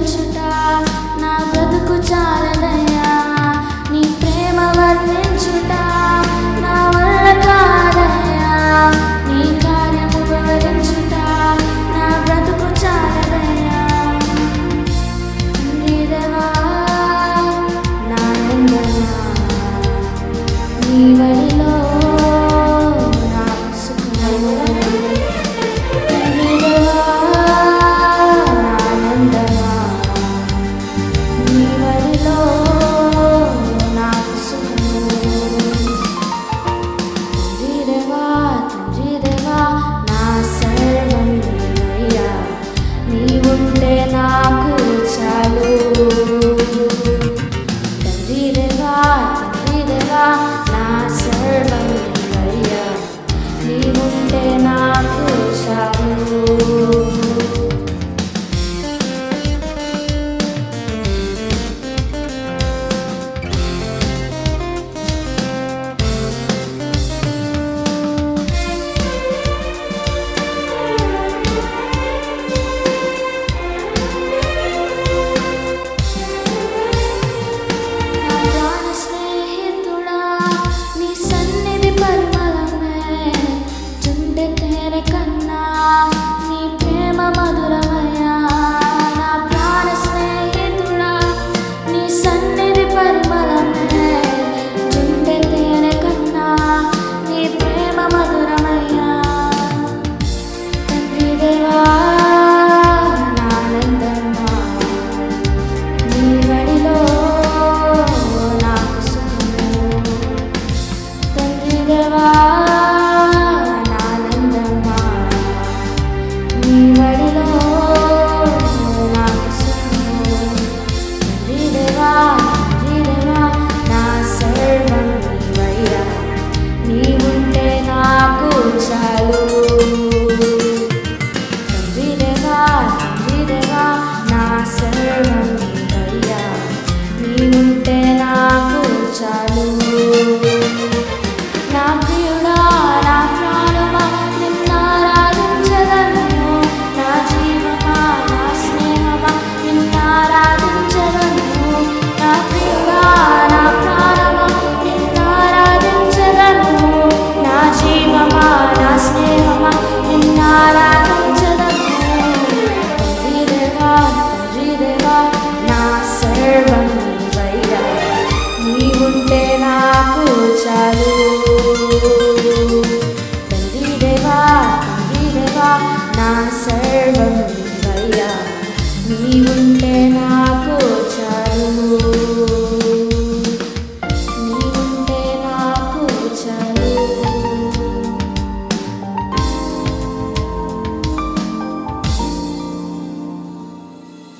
తెలుసుట నా బ్రతుకు చాలదయ్యా. నీ ప్రేమ వర్ణించుట నా వల్ల కాదయ్యా. నీ కార్యము వివరించుట నా బ్రతుకు చాలదయ్యా. నీ దేవా తండ్రిగా తండ్రిగా నా సర్వయ్యా నీవుంటే నాకు చాలు